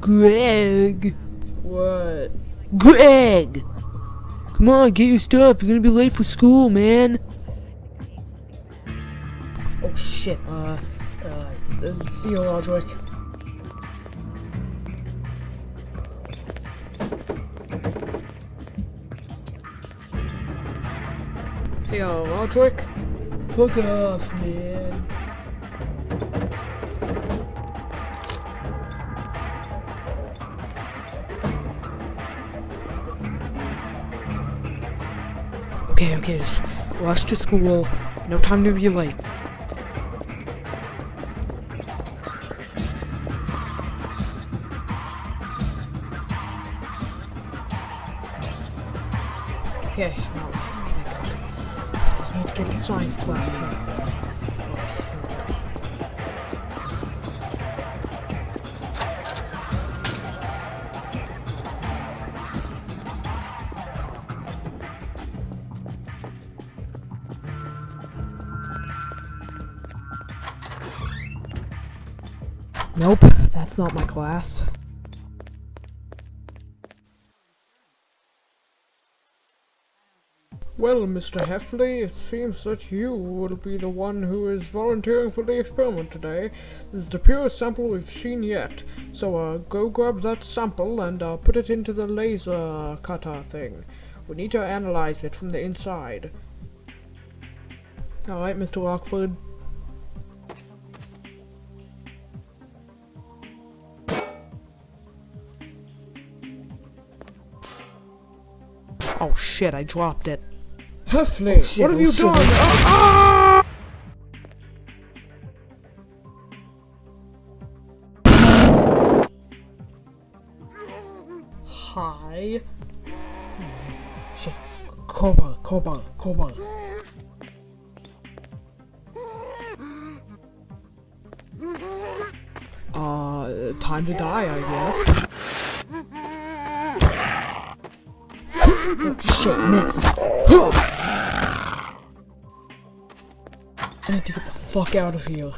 Greg. What? Greg! Come on, get your stuff. You're gonna be late for school, man. Oh shit, uh, uh, uh see you, Rodrick. Hey, uh, Rodrick? Fuck off, man. Okay, okay, just rush to school. No time to be late. Okay, oh god. I just need to get to science class now. Nope, that's not my class. Well, Mr. Heffley, it seems that you will be the one who is volunteering for the experiment today. This is the purest sample we've seen yet. So, uh, go grab that sample and, uh, put it into the laser cutter thing. We need to analyze it from the inside. Alright, Mr. Rockford. Oh shit, I dropped it. Oh, what have oh, you shit, done? Ah! Hi. Shit. Cobalt, cobalt, cobalt. Uh, time to die, I guess. Shit, missed. I need to get the fuck out of here.